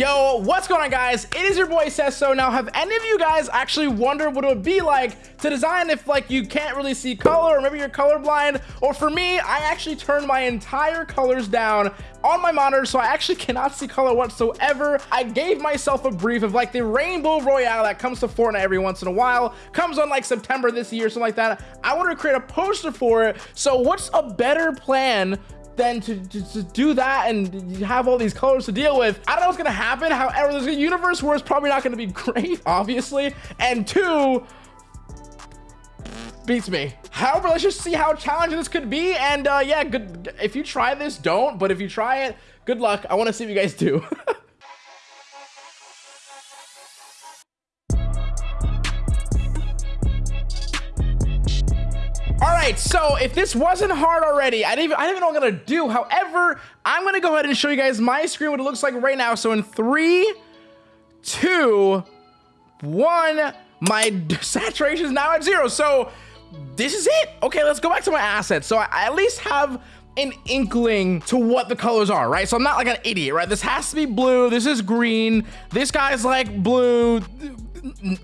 Yo, what's going on guys? It is your boy Sesso. Now, have any of you guys actually wondered what it would be like to design if like you can't really see color or maybe you're colorblind? Or for me, I actually turned my entire colors down on my monitor so I actually cannot see color whatsoever. I gave myself a brief of like the Rainbow Royale that comes to Fortnite every once in a while, comes on like September this year, something like that. I want to create a poster for it. So what's a better plan then to, to, to, do that and have all these colors to deal with. I don't know what's gonna happen. However, there's a universe where it's probably not gonna be great, obviously. And two, beats me. However, let's just see how challenging this could be. And uh, yeah, good. If you try this, don't. But if you try it, good luck. I want to see what you guys do. right, so if this wasn't hard already, I didn't even, I didn't even know what I'm gonna do. However, I'm gonna go ahead and show you guys my screen, what it looks like right now. So in three, two, one, my saturation is now at zero. So this is it. Okay, let's go back to my assets. So I at least have an inkling to what the colors are, right? So I'm not like an idiot, right? This has to be blue. This is green. This guy's like blue.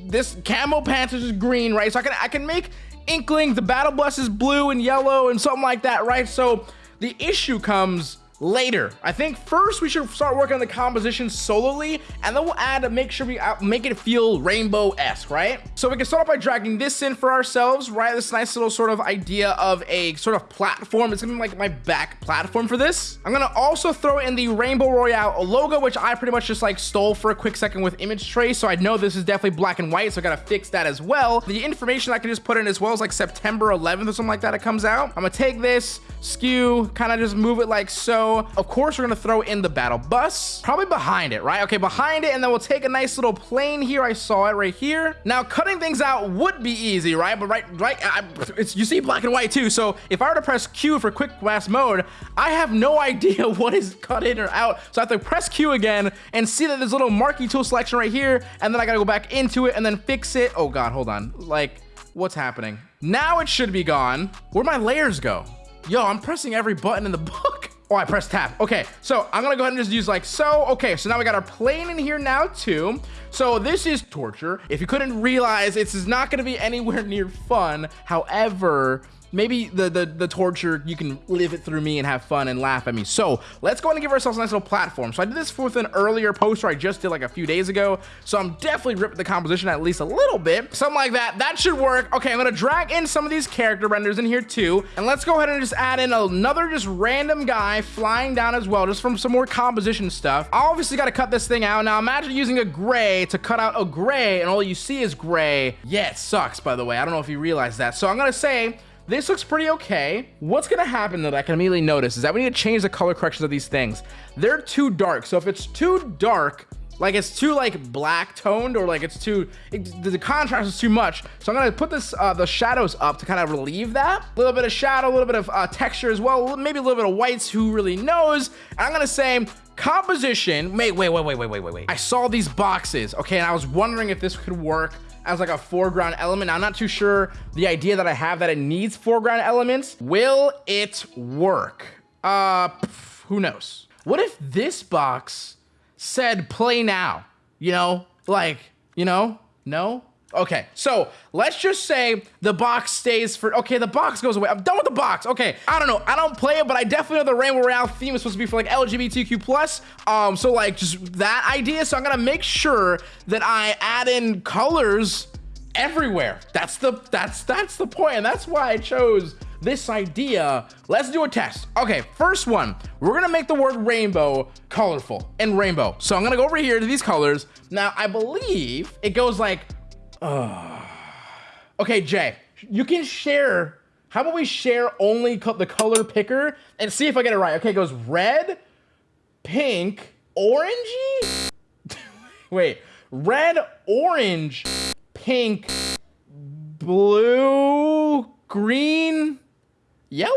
This camo pants is green, right? So I can I can make Inkling, the battle bus is blue and yellow and something like that, right? So the issue comes later. I think first we should start working on the composition solely, and then we'll add to make sure we uh, make it feel rainbow-esque, right? So we can start off by dragging this in for ourselves, right? This nice little sort of idea of a sort of platform. It's gonna be like my back platform for this. I'm gonna also throw in the Rainbow Royale logo, which I pretty much just like stole for a quick second with image trace. So I know this is definitely black and white, so I gotta fix that as well. The information I can just put in as well as like September 11th or something like that it comes out. I'm gonna take this, skew, kind of just move it like so, of course, we're gonna throw in the battle bus, probably behind it, right? Okay, behind it, and then we'll take a nice little plane here. I saw it right here. Now, cutting things out would be easy, right? But right, right, I, it's you see black and white too. So if I were to press Q for quick mask mode, I have no idea what is cut in or out. So I have to press Q again and see that there's a little marquee tool selection right here, and then I gotta go back into it and then fix it. Oh God, hold on. Like, what's happening? Now it should be gone. Where'd my layers go? Yo, I'm pressing every button in the book. Oh, I pressed tab. Okay, so I'm gonna go ahead and just use like so. Okay, so now we got our plane in here now too. So this is torture. If you couldn't realize, this is not gonna be anywhere near fun. However, maybe the, the the torture you can live it through me and have fun and laugh at me. So let's go and give ourselves a nice little platform. So i did this with an earlier poster i just did like a few days ago. So i'm definitely ripping the composition at least a little bit. Something like that. That should work. Okay i'm gonna drag in some of these character renders in here too. And let's go ahead and just add in another just random guy flying down as well just from some more composition stuff. I obviously got to cut this thing out. Now imagine using a gray to cut out a gray and all you see is gray. Yeah it sucks by the way. I don't know if you realize that. So i'm gonna say this looks pretty okay. What's gonna happen that I can immediately notice is that we need to change the color corrections of these things. They're too dark. So if it's too dark, like it's too like black toned or like it's too it, the contrast is too much so i'm gonna put this uh the shadows up to kind of relieve that a little bit of shadow a little bit of uh, texture as well maybe a little bit of whites who really knows i'm gonna say composition wait wait wait wait wait wait wait i saw these boxes okay and i was wondering if this could work as like a foreground element. I'm not too sure the idea that I have that it needs foreground elements. Will it work? Uh, pff, who knows? What if this box said play now? You know, like, you know, no? Okay, so let's just say the box stays for, okay, the box goes away. I'm done with the box. Okay, I don't know. I don't play it, but I definitely know the Rainbow Royale theme is supposed to be for like LGBTQ plus. Um, so like just that idea. So I'm gonna make sure that I add in colors everywhere. That's the, that's, that's the. And that's why I chose this idea. Let's do a test. Okay, first one, we're gonna make the word rainbow colorful and rainbow. So I'm gonna go over here to these colors. Now, I believe it goes like uh, okay, Jay, you can share. How about we share only co the color picker and see if I get it right? Okay, it goes red, pink, orangey. Wait, red, orange, pink, blue, green, yellow?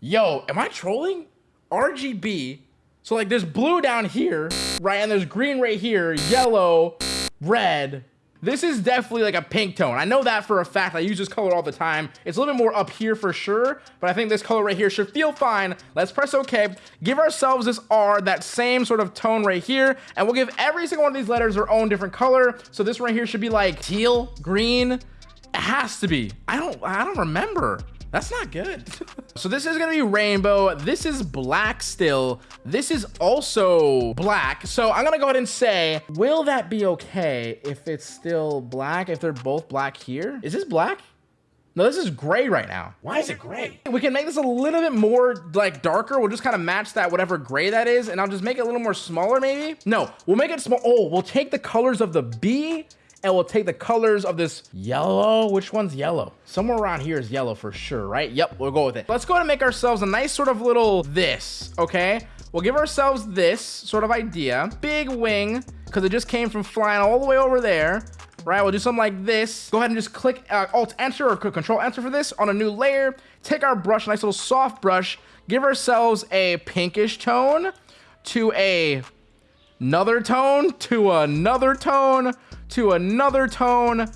Yo, am I trolling? RGB. So like there's blue down here, right? And there's green right here, yellow, red, This is definitely like a pink tone. I know that for a fact. I use this color all the time. It's a little bit more up here for sure, but I think this color right here should feel fine. Let's press OK. Give ourselves this R, that same sort of tone right here, and we'll give every single one of these letters their own different color. So this right here should be like teal, green. It has to be. I don't, I don't remember. That's not good. so this is gonna be rainbow. This is black still. This is also black. So I'm gonna go ahead and say, will that be okay if it's still black, if they're both black here? Is this black? No, this is gray right now. Why is it gray? We can make this a little bit more like darker. We'll just kind of match that whatever gray that is. And I'll just make it a little more smaller maybe. No, we'll make it small. Oh, we'll take the colors of the B and we'll take the colors of this yellow. Which one's yellow? Somewhere around here is yellow for sure, right? Yep, we'll go with it. Let's go ahead and make ourselves a nice sort of little this, okay? We'll give ourselves this sort of idea. Big wing, because it just came from flying all the way over there. Right, we'll do something like this. Go ahead and just click uh, Alt Enter or Control Enter for this on a new layer. Take our brush, nice little soft brush. Give ourselves a pinkish tone to a another tone to another tone to another tone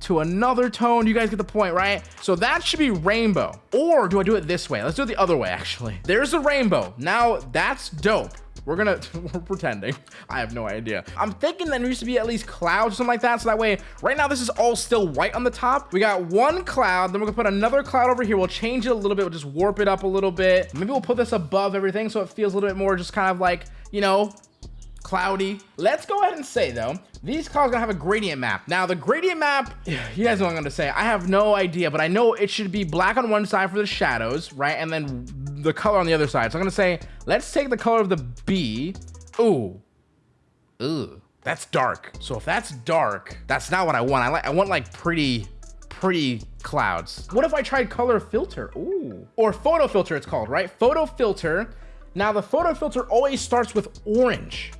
to another tone. You guys get the point, right? So that should be rainbow. Or do I do it this way? Let's do it the other way, actually. There's a rainbow. Now, that's dope. We're gonna, we're pretending. I have no idea. I'm thinking that there used to be at least clouds or something like that. So that way, right now, this is all still white on the top. We got one cloud, then we're gonna put another cloud over here. We'll change it a little bit. We'll just warp it up a little bit. Maybe we'll put this above everything so it feels a little bit more just kind of like, you know, cloudy. Let's go ahead and say though, these clouds are gonna have a gradient map. Now the gradient map, you guys know what I'm gonna say. I have no idea, but I know it should be black on one side for the shadows, right? And then the color on the other side. So I'm gonna say, let's take the color of the B. Ooh, ooh, that's dark. So if that's dark, that's not what I want. I like, I want like pretty, pretty clouds. What if I tried color filter? Ooh, or photo filter it's called, right? Photo filter. Now the photo filter always starts with orange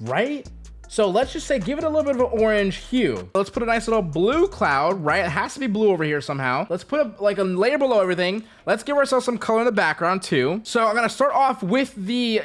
right? So let's just say, give it a little bit of an orange hue. Let's put a nice little blue cloud, right? It has to be blue over here somehow. Let's put a, like a layer below everything. Let's give ourselves some color in the background too. So I'm gonna start off with the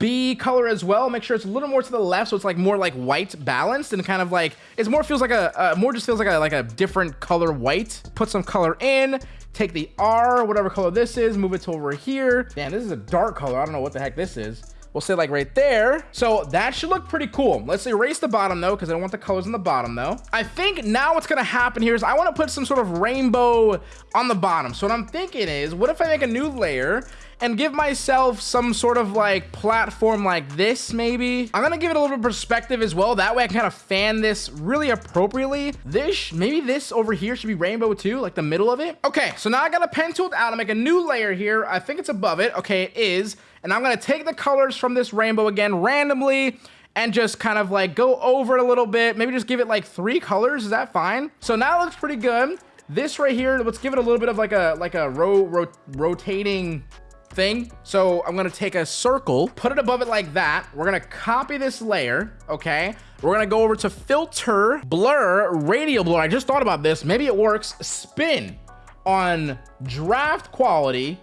B color as well. Make sure it's a little more to the left. So it's like more like white balanced and kind of like, it's more feels like a, uh, more just feels like a, like a different color white. Put some color in, take the R, whatever color this is, move it to over here. Damn, this is a dark color. I don't know what the heck this is. We'll say like right there. So that should look pretty cool. Let's erase the bottom though, because I don't want the colors on the bottom though. I think now what's gonna happen here is I wanna put some sort of rainbow on the bottom. So what I'm thinking is, what if I make a new layer and give myself some sort of like platform like this maybe i'm gonna give it a little bit of perspective as well that way i can kind of fan this really appropriately this maybe this over here should be rainbow too like the middle of it okay so now i got a pen tool out to make a new layer here i think it's above it okay it is and I'm gonna take the colors from this rainbow again randomly and just kind of like go over it a little bit. Maybe just give it like three colors. Is that fine? So now it looks pretty good. This right here, let's give it a little bit of like a like a ro, ro rotating thing. So I'm gonna take a circle, put it above it like that. We're gonna copy this layer, okay? We're gonna go over to filter, blur, radial blur. I just thought about this. Maybe it works. Spin on draft quality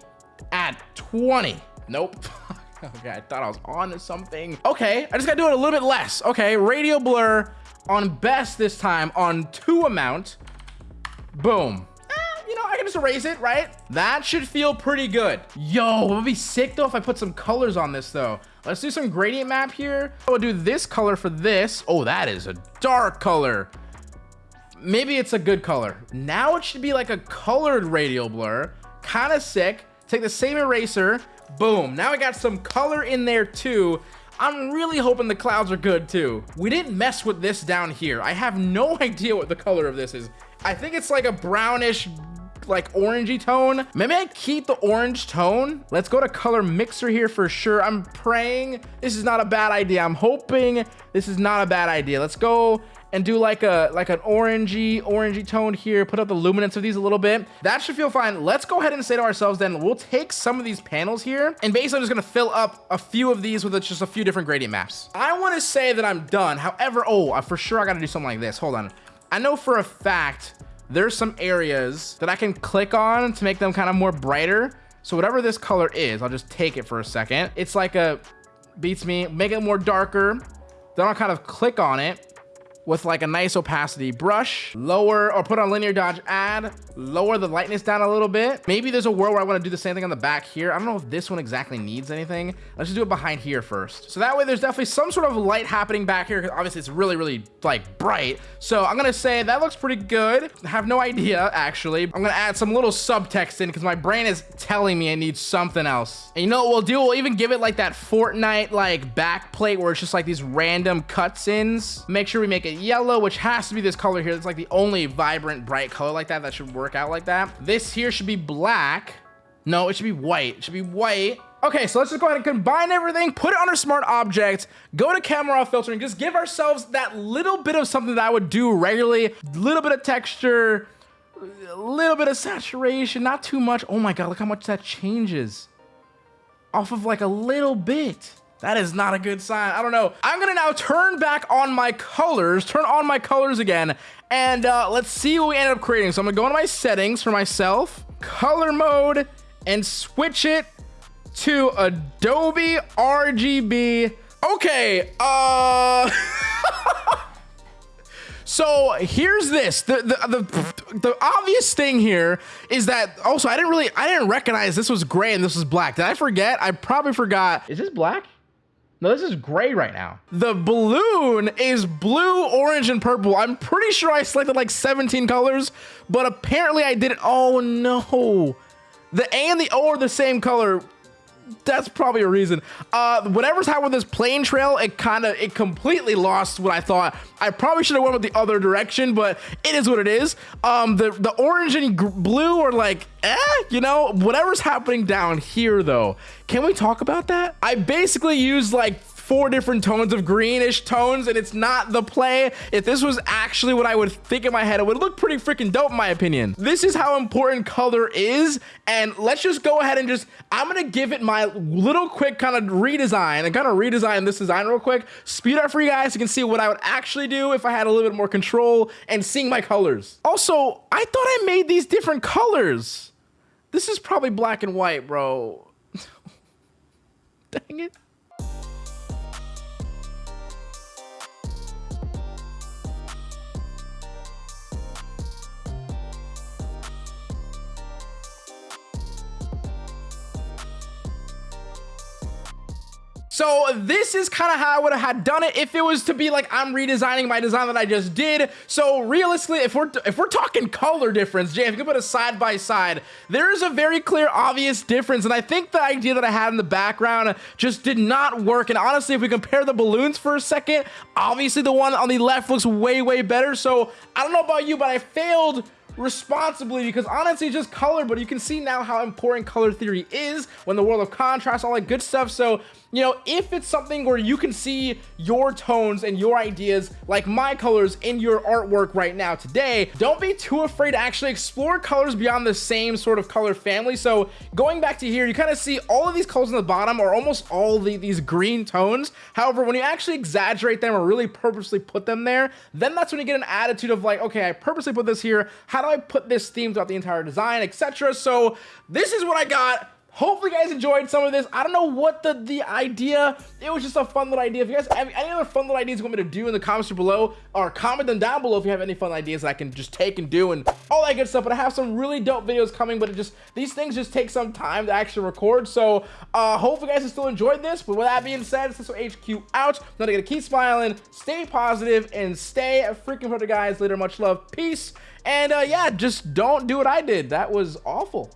at 20. Nope. okay, I thought I was on to something. Okay, I just gotta do it a little bit less. Okay, radial blur on best this time on two amount. Boom. Eh, you know, I can just erase it, right? That should feel pretty good. Yo, it would be sick though if I put some colors on this though. Let's do some gradient map here. I will do this color for this. Oh, that is a dark color. Maybe it's a good color. Now it should be like a colored radial blur. Kind of sick. Take the same eraser, Boom. Now I got some color in there too. I'm really hoping the clouds are good too. We didn't mess with this down here. I have no idea what the color of this is. I think it's like a brownish like orangey tone. Maybe I keep the orange tone. Let's go to color mixer here for sure. I'm praying this is not a bad idea. I'm hoping this is not a bad idea. Let's go and do like a like an orangey orangey tone here put up the luminance of these a little bit. That should feel fine. Let's go ahead and say to ourselves then we'll take some of these panels here and basically I'm just gonna fill up a few of these with just a few different gradient maps. I want to say that I'm done. However oh for sure I gotta do something like this. Hold on. I know for a fact there's some areas that I can click on to make them kind of more brighter. So whatever this color is I'll just take it for a second. It's like a beats me make it more darker. Then I'll kind of click on it with like a nice opacity brush, lower or put on linear dodge add, lower the lightness down a little bit. Maybe there's a world where I want to do the same thing on the back here. I don't know if this one exactly needs anything. Let's just do it behind here first. So that way there's definitely some sort of light happening back here. Cause obviously it's really, really like bright. So I'm going to say that looks pretty good. I have no idea actually. I'm going to add some little subtext in because my brain is telling me I need something else. And you know what we'll do? We'll even give it like that Fortnite like back plate where it's just like these random cutscenes. Make sure we make it yellow, which has to be this color here. It's like the only vibrant, bright color like that that should work out like that. This here should be black. No, it should be white. It should be white. Okay, so let's just go ahead and combine everything, put it on our smart object, go to camera filtering, just give ourselves that little bit of something that I would do regularly, little bit of texture, a little bit of saturation, not too much. Oh my God, look how much that changes off of like a little bit. That is not a good sign. I don't know. I'm gonna now turn back on my colors, turn on my colors again, and uh, let's see what we end up creating. So I'm gonna go into my settings for myself, color mode, and switch it to Adobe RGB. Okay, uh... So here's this. The, the, the the obvious thing here is that also I didn't really I didn't recognize this was gray and this was black. Did I forget? I probably forgot. Is this black? No, this is gray right now. The balloon is blue, orange, and purple. I'm pretty sure I selected like 17 colors, but apparently I didn't. Oh no. The A and the O are the same color that's probably a reason. Uh, whatever's happened with this plane trail, it kind of, it completely lost what I thought. I probably should have went with the other direction, but it is what it is. Um, the, the orange and blue are like, eh, you know, whatever's happening down here though. Can we talk about that? I basically used like four different tones of greenish tones and it's not the play. If this was actually what I would think in my head, it would look pretty freaking dope in my opinion. This is how important color is. And let's just go ahead and just, I'm going to give it my little quick kind of redesign and kind of redesign this design real quick. Speed up for you guys so you can see what I would actually do if I had a little bit more control and seeing my colors. Also, I thought I made these different colors. This is probably black and white, bro. Dang it. So this is kind of how I would have had done it if it was to be like I'm redesigning my design that I just did. So realistically, if we're if we're talking color difference, Jay, if you can put a side by side, there is a very clear, obvious difference. And I think the idea that I had in the background just did not work. And honestly, if we compare the balloons for a second, obviously the one on the left looks way, way better. So I don't know about you, but I failed responsibly because honestly just color but you can see now how important color theory is when the world of contrast all that good stuff so you know, if it's something where you can see your tones and your ideas like my colors in your artwork right now today, don't be too afraid to actually explore colors beyond the same sort of color family. So going back to here, you kind of see all of these colors on the bottom are almost all the, these green tones. However, when you actually exaggerate them or really purposely put them there, then that's when you get an attitude of like, okay, I purposely put this here. How do I put this theme throughout the entire design, etc. So this is what I got Hopefully you guys enjoyed some of this. I don't know what the, the idea, it was just a fun little idea. If you guys have any other fun little ideas you want me to do in the comments below, or comment them down below if you have any fun ideas that I can just take and do and all that good stuff. But I have some really dope videos coming, but it just, these things just take some time to actually record. So uh, hopefully you guys have still enjoyed this. But with that being said, this is HQ out. Now to keep smiling, stay positive, and stay a freaking the guys. Later, much love, peace. And uh, yeah, just don't do what I did. That was awful.